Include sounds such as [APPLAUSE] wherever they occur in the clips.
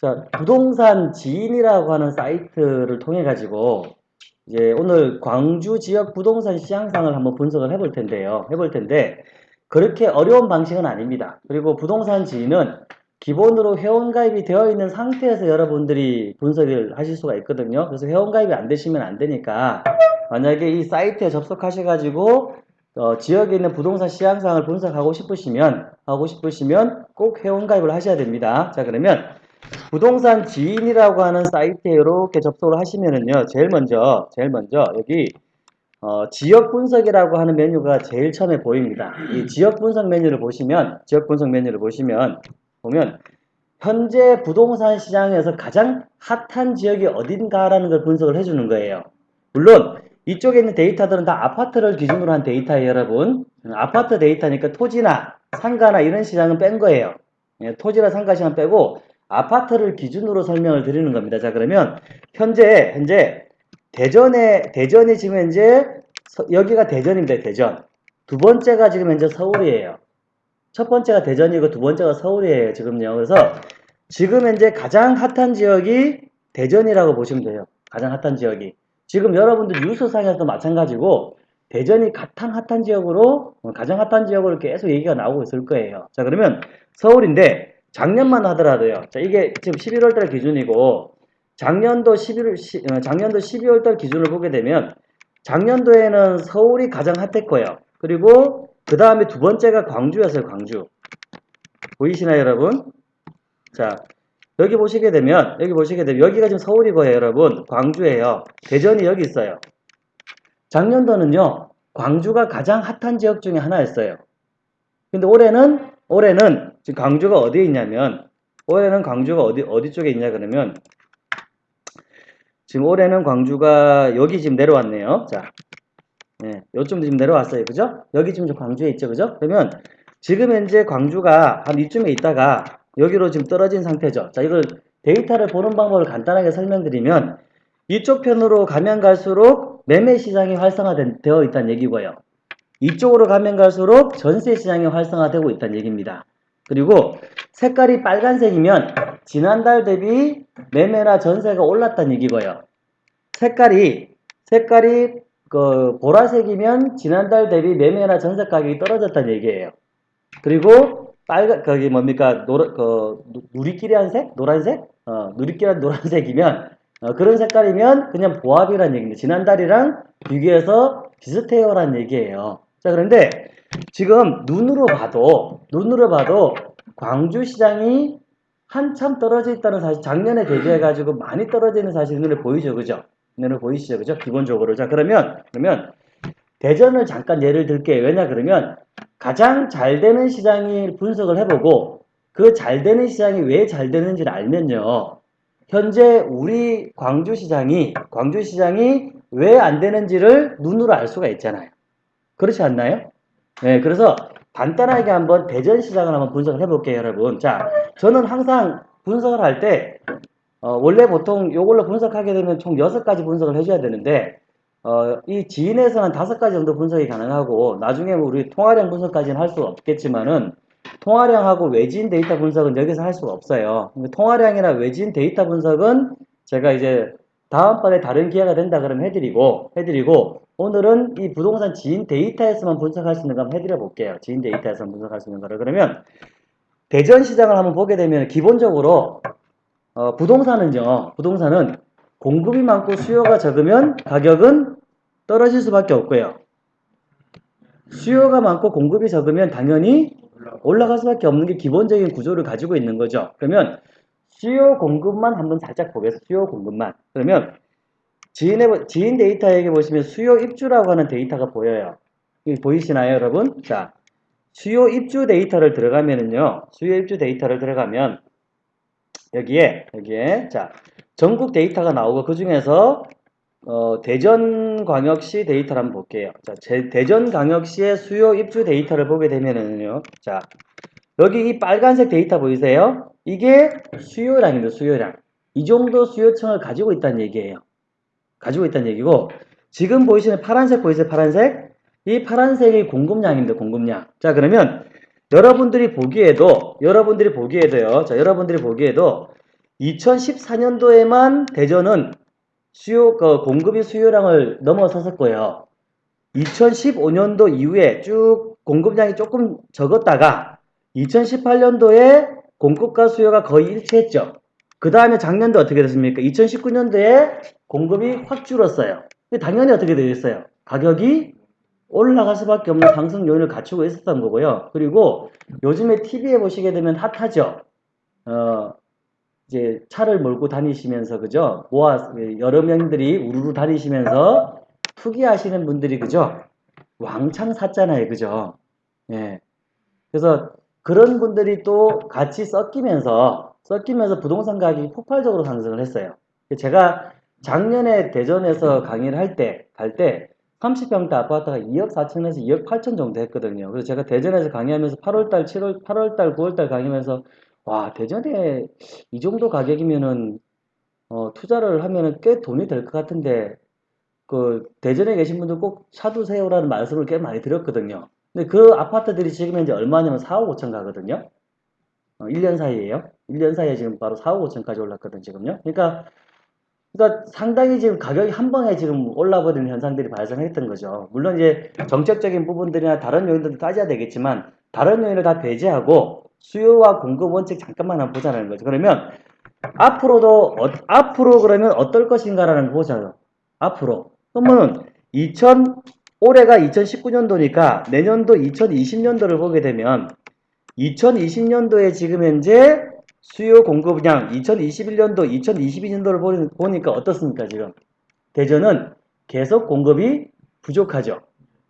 자, 부동산 지인이라고 하는 사이트를 통해 가지고 이제 오늘 광주 지역 부동산 시장상을 한번 분석을 해볼 텐데요. 해볼 텐데 그렇게 어려운 방식은 아닙니다. 그리고 부동산 지인은 기본으로 회원가입이 되어 있는 상태에서 여러분들이 분석을 하실 수가 있거든요. 그래서 회원가입이 안 되시면 안 되니까 만약에 이 사이트에 접속하셔가지고 어, 지역에 있는 부동산 시장상을 분석하고 싶으시면 하고 싶으시면 꼭 회원가입을 하셔야 됩니다. 자 그러면 부동산 지인이라고 하는 사이트에 이렇게 접속을 하시면은요 제일 먼저 제일 먼저 여기 어, 지역 분석이라고 하는 메뉴가 제일 처음에 보입니다. 이 지역 분석 메뉴를 보시면 지역 분석 메뉴를 보시면 보면 현재 부동산 시장에서 가장 핫한 지역이 어딘가라는 걸 분석을 해주는 거예요. 물론 이쪽에 있는 데이터들은 다 아파트를 기준으로 한 데이터예요, 여러분. 아파트 데이터니까 토지나 상가나 이런 시장은 뺀 거예요. 예, 토지나 상가 시장 빼고 아파트를 기준으로 설명을 드리는 겁니다. 자, 그러면 현재 현재 대전에 대전이 지금 현재 서- 여기가 대전입니다. 대전. 두 번째가 지금 현재 서울이에요. 첫 번째가 대전이고 두 번째가 서울이에요. 지금요. 그래서 지금 현재 가장 핫한 지역이 대전이라고 보시면 돼요. 가장 핫한 지역이. 지금 여러분들 뉴스상에서도 마찬가지고 대전이 가장 핫한 지역으로 어, 가장 핫한 지역으로 계속 얘기가 나오고 있을 거예요. 자 그러면 서울인데 작년만 하더라도요. 자 이게 지금 11월 달 기준이고 작년도 11월 시- 어, 작년도 12월 달 기준을 보게 되면 작년도에는 서울이 가장 핫했고요. 그리고 그 다음에 두 번째가 광주였어요. 광주. 보이시나요, 여러분? 자, 여기 보시게 되면 여기 보시게 되면 여기가 지금 서울이고요, 여러분. 광주예요. 대전이 여기 있어요. 작년도는요. 광주가 가장 핫한 지역 중에 하나였어요. 근데 올해는 올해는 지금 광주가 어디에 있냐면 올해는 광주가 어디 어디 쪽에 있냐 그러면 지금 올해는 광주가 여기 지금 내려왔네요. 자, 네, 요쯤 지금 내려왔어요. 그죠? 여기 지금 저 광주에 있죠. 그죠? 그러면 지금 현재 광주가 한 이쯤에 있다가 여기로 지금 떨어진 상태죠. 자, 이걸 데이터를 보는 방법을 간단하게 설명드리면 이쪽 편으로 가면 갈수록 매매 시장이 활성화되어 있다는 얘기고요. 이쪽으로 가면 갈수록 전세 시장이 활성화되고 있다는 얘기입니다. 그리고 색깔이 빨간색이면 지난달 대비 매매나 전세가 올랐다는 얘기고요. 색깔이 색깔이 그 보라색이면 지난달 대비 매매나 전세 가격이 떨어졌다는 얘기예요. 그리고 빨간 거기 뭡니까 노라 그 누- 누리끼리한 색 노란색 어 누리끼리한 노란색이면 어, 그런 색깔이면 그냥 보합이라는 얘기입니다. 지난달이랑 비교해서 비슷해요라는 얘기예요. 자 그런데 지금 눈으로 봐도 눈으로 봐도 광주 시장이 한참 떨어져 있다는 사실 작년에 대비해 가지고 많이 떨어져 있는 사실이 눈에 보이죠, 그죠? 눈에 보이시죠, 그죠? 기본적으로 자 그러면 그러면 대전을 잠깐 예를 들게요. 왜냐 그러면 가장 잘 되는 시장이 분석을 해보고 그 잘 되는 시장이 왜 잘 되는지를 알면요. 현재 우리 광주 시장이 광주 시장이 왜 안 되는지를 눈으로 알 수가 있잖아요. 그렇지 않나요? 네, 그래서 간단하게 한번 대전 시장을 한번 분석을 해볼게요, 여러분. 자, 저는 항상 분석을 할 때, 어, 원래 보통 이걸로 분석하게 되면 총 6가지 분석을 해줘야 되는데, 어, 이 지인에서는 5가지 정도 분석이 가능하고, 나중에 뭐 우리 통화량 분석까지는 할 수 없겠지만은, 통화량하고 외지인 데이터 분석은 여기서 할 수가 없어요. 통화량이나 외지인 데이터 분석은 제가 이제 다음번에 다른 기회가 된다 그러면 해드리고, 해드리고, 오늘은 이 부동산 지인 데이터에서만 분석할 수 있는 거 한번 해드려 볼게요. 지인 데이터에서 분석할 수 있는 거를. 그러면, 대전 시장을 한번 보게 되면 기본적으로, 어, 부동산은요, 부동산은 공급이 많고 수요가 적으면 가격은 떨어질 수밖에 없고요. 수요가 많고 공급이 적으면 당연히 올라갈 수밖에 없는 게 기본적인 구조를 가지고 있는 거죠. 그러면 수요 공급만 한번 살짝 보겠습니다. 수요 공급만. 그러면 지인의, 지인 데이터에게 보시면 수요 입주라고 하는 데이터가 보여요. 보이시나요, 여러분? 자, 수요 입주 데이터를 들어가면은요, 수요 입주 데이터를 들어가면 여기에, 여기에, 자, 전국 데이터가 나오고 그 중에서 어, 대전광역시 데이터를 한번 볼게요. 자, 제- 대전광역시의 수요 입주 데이터를 보게 되면은요, 자, 여기 이 빨간색 데이터 보이세요? 이게 수요량입니다, 수요량. 이 정도 수요층을 가지고 있다는 얘기예요. 가지고 있다는 얘기고, 지금 보이시는 파란색 보이세요, 파란색? 이 파란색이 공급량입니다, 공급량. 자, 그러면 여러분들이 보기에도, 여러분들이 보기에도요, 자, 여러분들이 보기에도 2014년도에만 대전은 수요 그 공급이 수요량을 넘어섰었고요. 2015년도 이후에 쭉 공급량이 조금 적었다가 2018년도에 공급과 수요가 거의 일치했죠. 그 다음에 작년도 어떻게 됐습니까? 2019년도에 공급이 확 줄었어요. 당연히 어떻게 되겠어요? 가격이 올라갈 수밖에 없는 상승 요인을 갖추고 있었던 거고요. 그리고 요즘에 TV에 보시게 되면 핫하죠. 어, 이제 차를 몰고 다니시면서 그죠? 모아 여러 명들이 우르르 다니시면서 투기하시는 분들이 그죠? 왕창 샀잖아요, 그죠? 예. 그래서 그런 분들이 또 같이 섞이면서 섞이면서 부동산 가격이 폭발적으로 상승을 했어요. 제가 작년에 대전에서 강의를 할 때, 갈 때 30평대 아파트가 2억 4천에서 2억 8천 정도 했거든요. 그래서 제가 대전에서 강의하면서 8월달, 7월, 8월달, 9월달 강의하면서 와 대전에 이 정도 가격이면은 어, 투자를 하면은 꽤 돈이 될 것 같은데 그 대전에 계신 분들 꼭 사두세요라는 말씀을 꽤 많이 드렸거든요. 근데 그 아파트들이 지금 현재 얼마냐면 4억 5천 가거든요. 어, 1년 사이에요. 1년 사이에 지금 바로 4억 5천까지 올랐거든요, 지금요. 그러니까 그러니까 상당히 지금 가격이 한 방에 지금 올라버리는 현상들이 발생했던 거죠. 물론 이제 정책적인 부분들이나 다른 요인들도 따져야 되겠지만 다른 요인을 다 배제하고 수요와 공급 원칙 잠깐만 한번 보자는 거죠. 그러면 앞으로도 어, 앞으로 그러면 어떨 것인가라는 거 보자요. 앞으로 그러면 2000 올해가 2019년도니까 내년도 2020년도를 보게 되면 2020년도에 지금 현재 수요 공급량 2021년도, 2022년도를 보니까 어떻습니까, 지금? 대전은 계속 공급이 부족하죠.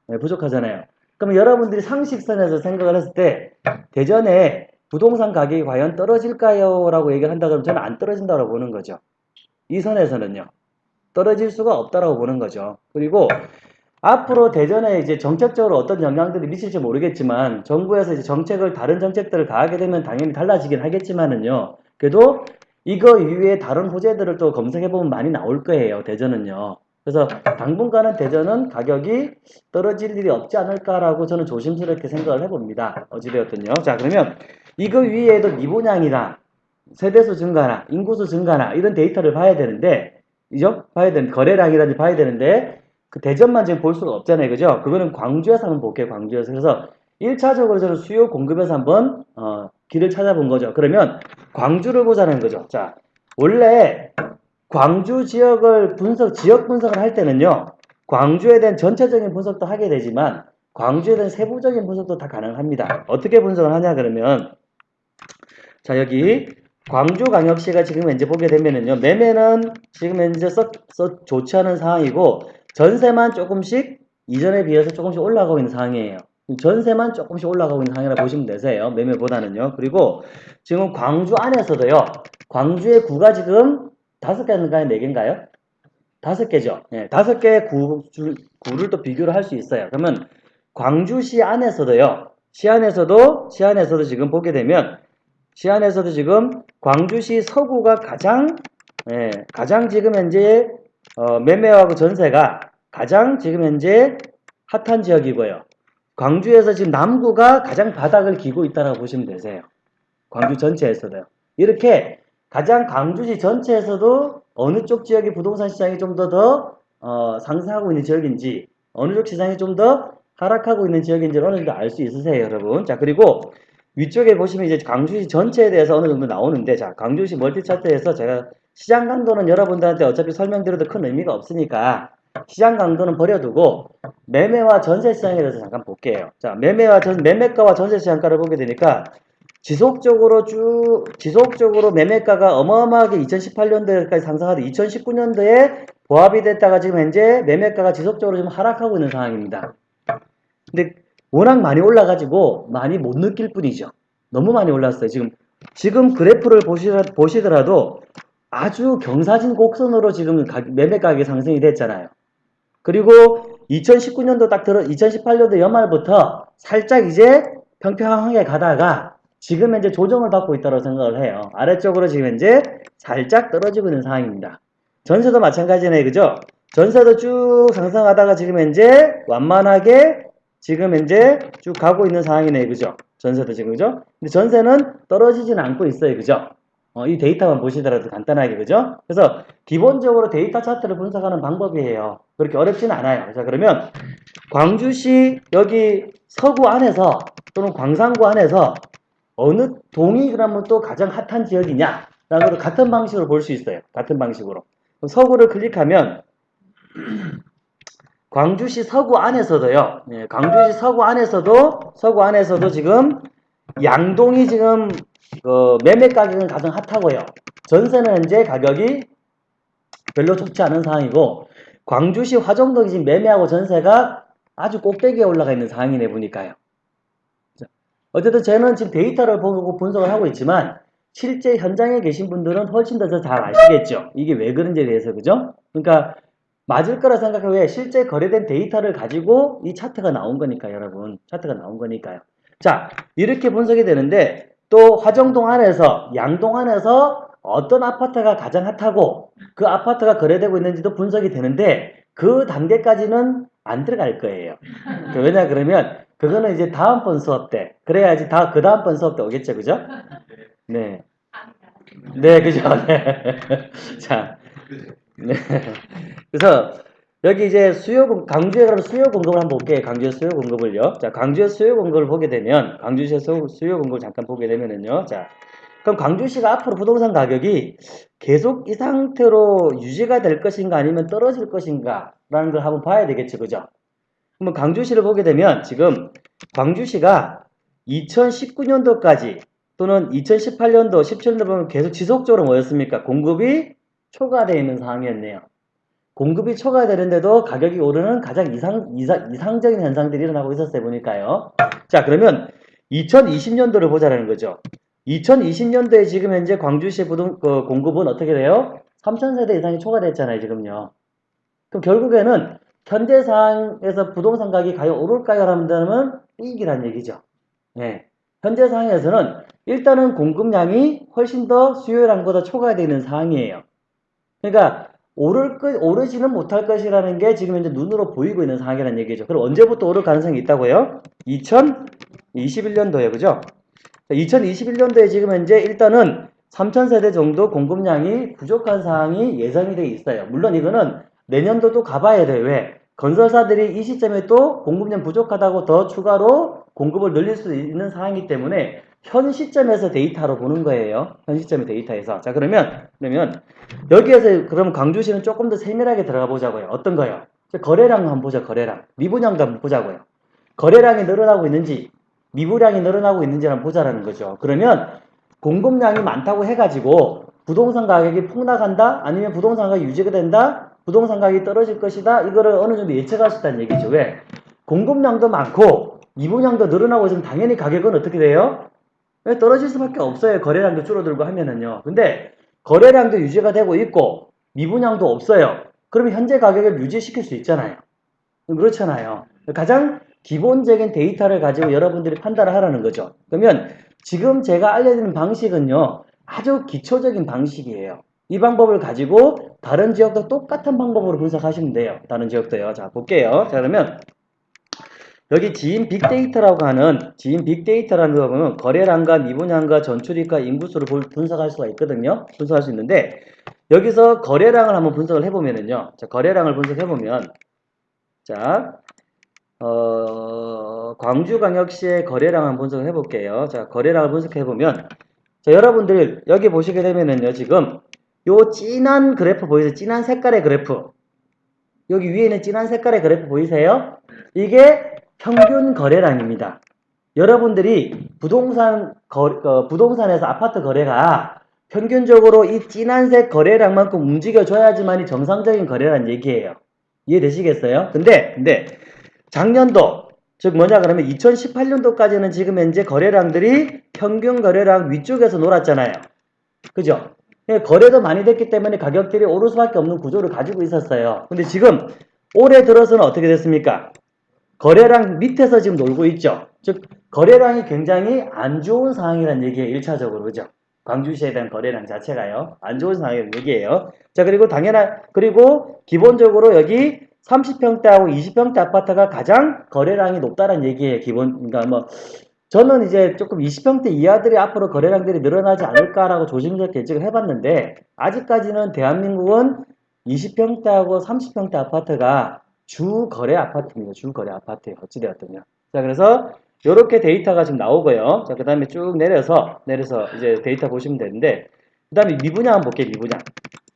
네, 부족하잖아요. 그럼 여러분들이 상식선에서 생각을 했을 때, 대전에 부동산 가격이 과연 떨어질까요? 라고 얘기를 한다 그러면 저는 안 떨어진다고 보는 거죠. 이 선에서는요. 떨어질 수가 없다라고 보는 거죠. 그리고 앞으로 대전에 이제 정책적으로 어떤 영향들이 미칠지 모르겠지만 정부에서 이제 정책을 다른 정책들을 가하게 되면 당연히 달라지긴 하겠지만은요. 그래도 이거 이외에 다른 호재들을 또 검색해 보면 많이 나올 거예요. 대전은요. 그래서 당분간은 대전은 가격이 떨어질 일이 없지 않을까라고 저는 조심스럽게 생각을 해봅니다. 어찌되었든요. 자 그러면 이거 위에도 미분양이나 세대수 증가나 인구수 증가나 이런 데이터를 봐야 되는데 이죠? 봐야 되는 거래량이라든지 봐야 되는데 그 대전만 지금 볼 수가 없잖아요. 그죠? 그거는 광주에서 한번 볼게요. 광주에서. 그래서 1차적으로 저는 수요 공급에서 한번 어, 길을 찾아본 거죠. 그러면 광주를 보자는 거죠. 자, 원래 광주 지역을 분석, 지역 분석을 할 때는요. 광주에 대한 전체적인 분석도 하게 되지만 광주에 대한 세부적인 분석도 다 가능합니다. 어떻게 분석을 하냐 그러면 자 여기 광주광역시가 지금 현재 보게 되면은요 매매는 지금 현재 썩, 썩 좋지 않은 상황이고 전세만 조금씩 이전에 비해서 조금씩 올라가고 있는 상황이에요. 전세만 조금씩 올라가고 있는 상황이라 보시면 되세요. 매매보다는요. 그리고 지금 광주 안에서도요. 광주의 구가 지금 다섯 개인가요? 네 개인가요? 다섯 개죠. 네, 다섯 개의 구, 구를 또 비교를 할 수 있어요. 그러면 광주시 안에서도요. 시 안에서도 시 안에서도 지금 보게 되면 시 안에서도 지금 광주시 서구가 가장 예, 가장 지금 현재 어, 매매하고 전세가 가장 지금 현재 핫한 지역이고요. 광주에서 지금 남구가 가장 바닥을 기고 있다고 보시면 되세요. 광주 전체에서도요. 이렇게 가장 광주시 전체에서도 어느 쪽 지역의 부동산 시장이 좀더더 어, 상승하고 있는 지역인지 어느 쪽 시장이 좀 더 하락하고 있는 지역인지를 어느 정도 알 수 있으세요, 여러분. 자, 그리고 위쪽에 보시면 이제 광주시 전체에 대해서 어느 정도 나오는데, 자, 광주시 멀티 차트에서 제가 시장 강도는 여러분들한테 어차피 설명드려도 큰 의미가 없으니까 시장 강도는 버려두고 매매와 전세 시장에 대해서 잠깐 볼게요. 자, 매매와 전 매매가와 전세 시장가를 보게 되니까 지속적으로 쭉 지속적으로 매매가가 어마어마하게 2018년도까지 상승하다 2019년도에 보합이 됐다가 지금 현재 매매가가 지속적으로 좀 하락하고 있는 상황입니다. 근데 워낙 많이 올라가지고 많이 못 느낄 뿐이죠. 너무 많이 올랐어요. 지금 지금 그래프를 보시더라도 아주 경사진 곡선으로 지금 매매 가격이 상승이 됐잖아요. 그리고 2019년도 딱 들어 2018년도 연말부터 살짝 이제 평평하게 가다가 지금 현재 조정을 받고 있다고 생각을 해요. 아래쪽으로 지금 현재 살짝 떨어지고 있는 상황입니다. 전세도 마찬가지네, 그죠? 전세도 쭉 상승하다가 지금 현재 완만하게 지금 현재 쭉 가고 있는 상황이네, 그죠? 전세도 지금, 그죠? 근데 전세는 떨어지지는 않고 있어요, 그죠? 어, 이 데이터만 보시더라도 간단하게 그죠? 그래서 기본적으로 데이터 차트를 분석하는 방법이에요. 그렇게 어렵지는 않아요. 자 그러면 광주시 여기 서구 안에서 또는 광산구 안에서 어느 동이 그러면 또 가장 핫한 지역이냐? 걸 같은 방식으로 볼 수 있어요. 같은 방식으로. 서구를 클릭하면 [CLEARS THROAT] 광주시 서구 안에서도요. 예, 광주시 서구 안에서도 서구 안에서도 지금 양동이 지금 어, 매매 가격은 가장 핫하고요. 전세는 현재 가격이 별로 좋지 않은 상황이고 광주시 화정동이 지금 매매하고 전세가 아주 꼭대기에 올라가 있는 상황이네 보니까요. 자, 어쨌든 저는 지금 데이터를 보고 분석을 하고 있지만 실제 현장에 계신 분들은 훨씬 더 잘 아시겠죠. 이게 왜 그런지에 대해서 그죠? 그러니까 맞을 거라 생각해 왜 실제 거래된 데이터를 가지고 이 차트가 나온 거니까 여러분 차트가 나온 거니까요. 자 이렇게 분석이 되는데 또 화정동 안에서 양동 안에서 어떤 아파트가 가장 핫하고 그 아파트가 거래되고 있는지도 분석이 되는데 그 단계까지는 안 들어갈 거예요. 그 왜냐 그러면 그거는 이제 다음번 수업 때 그래야지 다 그 다음번 수업 때 오겠죠, 그죠? 네, 네, 그죠. 네. [LAUGHS] 자, 네. 그래서 여기 이제 수요 공- 강주에 그럼 수요 공급을 한번 볼게요. 강주의 수요 공급을요. 자, 강주의 수요 공급을 보게 되면 강주시의 수- 수요 공급을 잠깐 보게 되면은요. 자, 그럼 광주시가 앞으로 부동산 가격이 계속 이 상태로 유지가 될 것인가 아니면 떨어질 것인가라는 걸 한번 봐야 되겠죠. 그죠? 그러면 광주시를 보게 되면 지금 광주시가 2019년도까지 또는 2018년도, 17년도 보면 계속 지속적으로 뭐였습니까? 공급이 초과되어 있는 상황이었네요. 공급이 초과되는데도 가격이 오르는 가장 이상, 이상, 이상적인 현상들이 일어나고 있었어요. 보니까요. 자, 그러면 2020년도를 보자라는 거죠. 2020년도에 지금 현재 광주시 부동, 그 공급은 어떻게 돼요? 3,000세대 이상이 초과됐잖아요, 지금요. 그럼 결국에는 현재 상황에서 부동산 가격이 과연 오를까요? 라면 삑이란 얘기죠. 네. 현재 상황에서는 일단은 공급량이 훨씬 더 수요량보다 초과되어 있는 상황이에요. 그러니까 오를 것, 오르지는 못할 것이라는 게 지금 현재 눈으로 보이고 있는 상황이라는 얘기죠. 그럼 언제부터 오를 가능성이 있다고요? 2021년도에 그죠? 2021년도에 지금 현재 일단은 3,000세대 정도 공급량이 부족한 상황이 예상이 돼 있어요. 물론 이거는 내년도도 가봐야 돼요. 왜? 건설사들이 이 시점에 또 공급량 부족하다고 더 추가로 공급을 늘릴 수 있는 상황이기 때문에 현 시점에서 데이터로 보는 거예요. 현 시점의 데이터에서. 자, 그러면, 그러면, 여기에서 그럼 광주시는 조금 더 세밀하게 들어가 보자고요. 어떤 거요? 거래량 한번 보자, 거래량. 미분양도 한번 보자고요. 거래량이 늘어나고 있는지, 미분양이 늘어나고 있는지 한번 보자라는 거죠. 그러면 공급량이 많다고 해가지고 부동산 가격이 폭락한다? 아니면 부동산 가격이 유지가 된다? 부동산 가격이 떨어질 것이다? 이거를 어느 정도 예측할 수 있다는 얘기죠. 왜? 공급량도 많고 미분양도 늘어나고 있으면 당연히 가격은 어떻게 돼요? 왜 떨어질 수밖에 없어요. 거래량도 줄어들고 하면은요. 근데 거래량도 유지가 되고 있고 미분양도 없어요. 그러면 현재 가격을 유지시킬 수 있잖아요. 그렇잖아요. 가장 기본적인 데이터를 가지고 여러분들이 판단을 하라는 거죠. 그러면 지금 제가 알려드리는 방식은요. 아주 기초적인 방식이에요. 이 방법을 가지고 다른 지역도 똑같은 방법으로 분석하시면 돼요. 다른 지역도요. 자, 볼게요. 자, 그러면 여기 지인 빅데이터라고 하는 지인 빅데이터라는 거 보면 거래량과 미분양과 전출입과 인구수를 볼- 분석할 수가 있거든요. 분석할 수 있는데 여기서 거래량을 한번 분석을 해보면은요. 자, 거래량을 분석해보면 자, 어, 광주광역시의 거래량 한번 분석을 해볼게요. 자, 거래량을 분석해보면 자, 여러분들 여기 보시게 되면은요. 지금 요 진한 그래프 보이세요? 진한 색깔의 그래프 여기 위에 있는 진한 색깔의 그래프 보이세요? 이게 평균 거래량입니다. 여러분들이 부동산 거, 어, 부동산에서 아파트 거래가 평균적으로 이 진한색 거래량만큼 움직여줘야지만이 정상적인 거래란 얘기예요. 이해되시겠어요? 근데 근데 작년도 즉 뭐냐 그러면 2018년도까지는 지금 현재 거래량들이 평균 거래량 위쪽에서 놀았잖아요. 그죠? 예, 거래도 많이 됐기 때문에 가격들이 오를 수밖에 없는 구조를 가지고 있었어요. 근데 지금 올해 들어서는 어떻게 됐습니까? 거래량 밑에서 지금 놀고 있죠. 즉 거래량이 굉장히 안 좋은 상황이라는 얘기예요. 1차적으로 그죠? 광주시에 대한 거래량 자체가요. 안 좋은 상황이라는 얘기예요. 자 그리고 당연한 그리고 기본적으로 여기 30평대하고 20평대 아파트가 가장 거래량이 높다는 얘기예요. 기본 그러니까 뭐 저는 이제 조금 20평대 이하들이 앞으로 거래량들이 늘어나지 않을까라고 조심스럽게 예측을 해봤는데 아직까지는 대한민국은 20평대하고 30평대 아파트가 주 거래 아파트입니다. 주 거래 아파트에 어찌되었든요. 자 그래서 이렇게 데이터가 지금 나오고요. 자 그 다음에 쭉 내려서 내려서 이제 데이터 보시면 되는데 그 다음에 미분양 한번 볼게요. 미분양.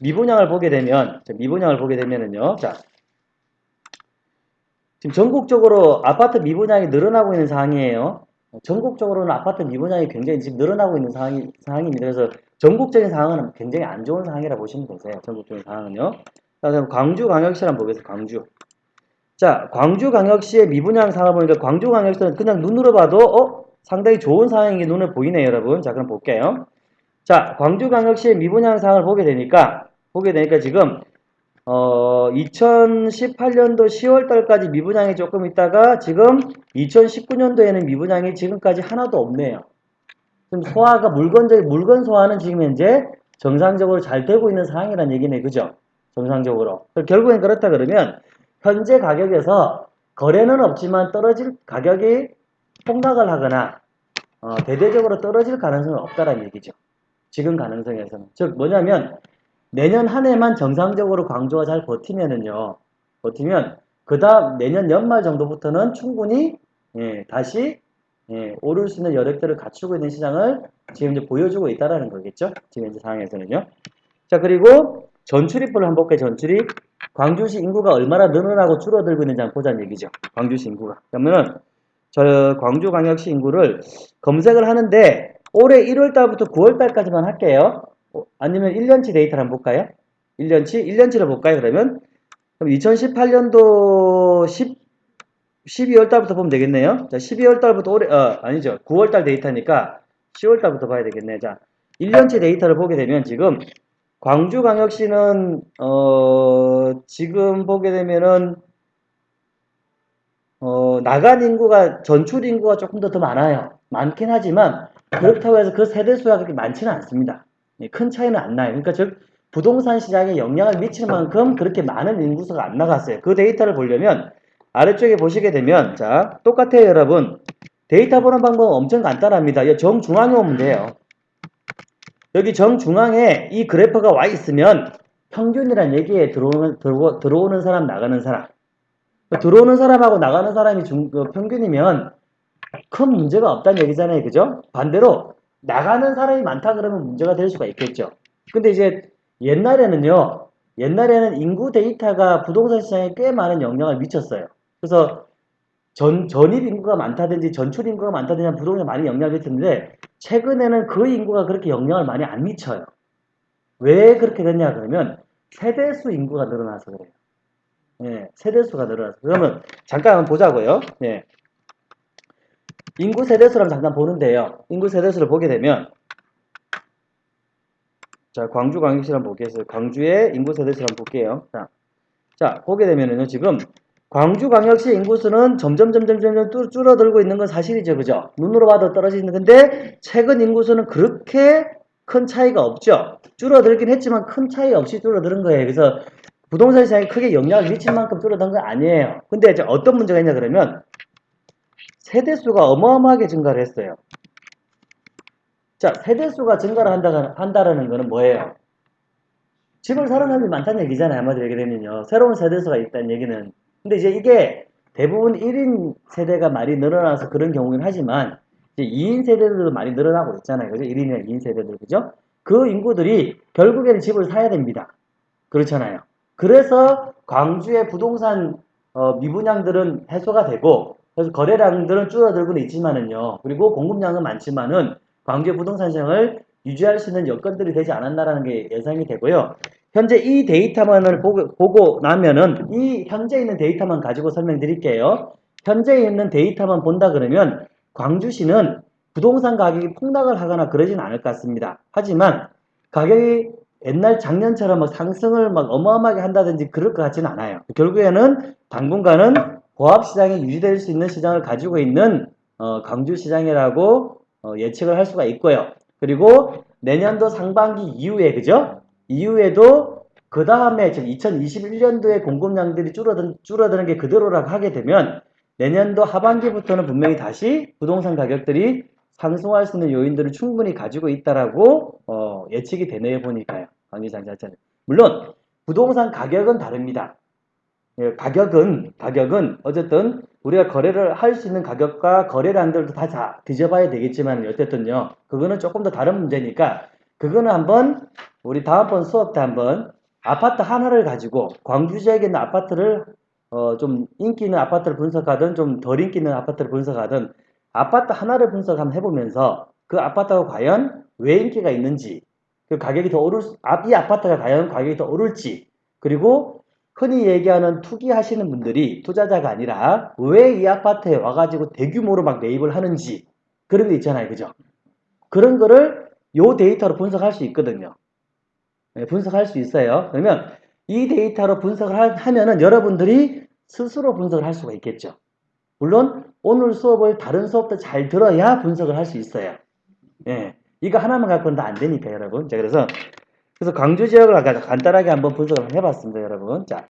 미분양을 보게 되면 자, 미분양을 보게 되면은요. 자 지금 전국적으로 아파트 미분양이 늘어나고 있는 상황이에요. 전국적으로는 아파트 미분양이 굉장히 지금 늘어나고 있는 상황이, 상황입니다. 그래서 전국적인 상황은 굉장히 안 좋은 상황이라 보시면 되세요. 전국적인 상황은요. 자, 그럼 광주광역시 한번 보겠습니다. 광주. 자, 광주광역시의 미분양 보니까 광주광역시는 그냥 눈으로 봐도 어? 상당히 좋은 상황인 게 눈에 보이네요, 여러분. 자, 그럼 볼게요. 자, 광주광역시의 미분양 상황을 보게 되니까 보게 되니까 지금 어, 2018년도 10월 달까지 미분양이 조금 있다가 지금 2019년도에는 미분양이 지금까지 하나도 없네요. 지금 소화가 물건적 물건 소화는 지금 현재 정상적으로 잘 되고 있는 상황이라는 얘기네. 그죠? 정상적으로. 결국엔 그렇다 그러면 현재 가격에서 거래는 없지만 떨어질 가격이 폭락을 하거나 어, 대대적으로 떨어질 가능성은 없다라는 얘기죠. 지금 가능성에서는. 즉 뭐냐면 내년 한 해만 정상적으로 광주가 잘 버티면은요. 버티면 그 다음 내년 연말 정도부터는 충분히 예, 다시 예, 오를 수 있는 여력들을 갖추고 있는 시장을 지금 이제 보여주고 있다라는 거겠죠. 지금 현재 상황에서는요. 자 그리고 전출입부를 한번 볼게요. 전출입. 광주시 인구가 얼마나 늘어나고 줄어들고 있는지 한번 보자는 얘기죠. 광주시 인구가. 그러면은 저 광주광역시 인구를 검색을 하는데 올해 1월 달부터 9월 달까지만 할게요. 어, 아니면 1년치 데이터를 한번 볼까요? 1년치? 1년치를 볼까요, 그러면? 그럼 2018년도 10, 12월 달부터 보면 되겠네요. 자, 12월 달부터 올해, 어, 아니죠. 9월 달 데이터니까 10월 달부터 봐야 되겠네. 자, 1년치 데이터를 보게 되면 지금 광주광역시는, 어, 지금 보게 되면은, 어, 나간 인구가, 전출 인구가 조금 더 더 많아요. 많긴 하지만, 그렇다고 해서 그 세대 수가 그렇게 많지는 않습니다. 예, 큰 차이는 안 나요. 그러니까 즉 부동산 시장에 영향을 미칠 만큼 그렇게 많은 인구수가 안 나갔어요. 그 데이터를 보려면 아래쪽에 보시게 되면 자 똑같아요 여러분. 데이터 보는 방법은 엄청 간단합니다. 이 정중앙에 오면 돼요. 여기 정중앙에 이 그래프가 와 있으면 평균이란 얘기에 들어오는, 들어, 들어오는 사람 나가는 사람 들어오는 사람하고 나가는 사람이 중, 그 평균이면 큰 문제가 없다는 얘기잖아요. 그죠? 반대로 나가는 사람이 많다 그러면 문제가 될 수가 있겠죠. 근데 이제 옛날에는요, 옛날에는 인구 데이터가 부동산 시장에 꽤 많은 영향을 미쳤어요. 그래서 전, 전입 인구가 많다든지 전출 인구가 많다든지 부동산에 많이 영향을 미쳤는데, 최근에는 그 인구가 그렇게 영향을 많이 안 미쳐요. 왜 그렇게 됐냐 그러면 세대수 인구가 늘어나서 그래요. 예, 세대수가 늘어나서. 그러면 잠깐 한번 보자고요. 예. 인구 세대수를 잠깐 보는데요. 인구 세대수를 보게 되면 자 광주 광역시를 한번 보겠어요. 광주의 인구 세대수를 한번 볼게요. 자, 자 보게 되면은요 지금 광주 광역시 인구수는 점점 점점 점점 줄어들고 있는 건 사실이죠, 그죠? 눈으로 봐도 떨어지는 건데 최근 인구수는 그렇게 큰 차이가 없죠. 줄어들긴 했지만 큰 차이 없이 줄어드는 거예요. 그래서 부동산 시장에 크게 영향을 미칠 만큼 줄어든 건 아니에요. 근데 이제 어떤 문제가 있냐 그러면 세대수가 어마어마하게 증가를 했어요. 자, 세대수가 증가를 한다, 한다라는 거는 뭐예요? 집을 사는 사람이 많다는 얘기잖아요. 한마디로 얘기되면요. 새로운 세대수가 있다는 얘기는. 근데 이제 이게 대부분 1인 세대가 많이 늘어나서 그런 경우긴 하지만, 이제 2인 세대들도 많이 늘어나고 있잖아요. 그죠? 1인이나 2인 세대들. 그죠? 그 인구들이 결국에는 집을 사야 됩니다. 그렇잖아요. 그래서 광주의 부동산 어, 미분양들은 해소가 되고, 그래서 거래량들은 줄어들고는 있지만은요. 그리고 공급량은 많지만은 광주의 부동산 시장을 유지할 수 있는 여건들이 되지 않았나라는 게 예상이 되고요. 현재 이 데이터만을 보고, 보고 나면은 이 현재 있는 데이터만 가지고 설명드릴게요. 현재 있는 데이터만 본다 그러면 광주시는 부동산 가격이 폭락을 하거나 그러진 않을 것 같습니다. 하지만 가격이 옛날 작년처럼 막 상승을 막 어마어마하게 한다든지 그럴 것 같지는 않아요. 결국에는 당분간은 고압시장이 유지될 수 있는 시장을 가지고 있는 어, 광주시장이라고 어, 예측을 할 수가 있고요. 그리고 내년도 상반기 이후에 그죠? 이후에도 그 다음에 지금 2021년도에 공급량들이 줄어든, 줄어드는 게 그대로라고 하게 되면 내년도 하반기부터는 분명히 다시 부동산 가격들이 상승할 수 있는 요인들을 충분히 가지고 있다라고 어, 예측이 되네요 보니까요. 관계장 자체는. 물론 부동산 가격은 다릅니다. 예, 가격은 가격은 어쨌든 우리가 거래를 할 수 있는 가격과 거래량들도 다, 다 뒤져봐야 되겠지만 어쨌든요 그거는 조금 더 다른 문제니까 그거는 한번 우리 다음번 수업 때 한번 아파트 하나를 가지고 광주 지역에 있는 아파트를 어, 좀 인기 있는 아파트를 분석하든 좀 덜 인기 있는 아파트를 분석하든 아파트 하나를 분석 한번 해보면서 그 아파트가 과연 왜 인기가 있는지 그 가격이 더 오를 수- 아, 이 아파트가 과연 가격이 더 오를지 그리고 흔히 얘기하는 투기하시는 분들이 투자자가 아니라 왜 이 아파트에 와가지고 대규모로 막 매입을 하는지 그런 게 있잖아요. 그죠? 그런 거를 요 데이터로 분석할 수 있거든요. 네, 분석할 수 있어요. 그러면 이 데이터로 분석을 하- 하면은 여러분들이 스스로 분석을 할 수가 있겠죠. 물론 오늘 수업을 다른 수업도 잘 들어야 분석을 할 수 있어요. 예. 이거 하나만 갖고는 다 안 되니까 여러분. 자, 그래서 그래서 광주 지역을 간단하게 한번 분석을 해봤습니다, 여러분. 자,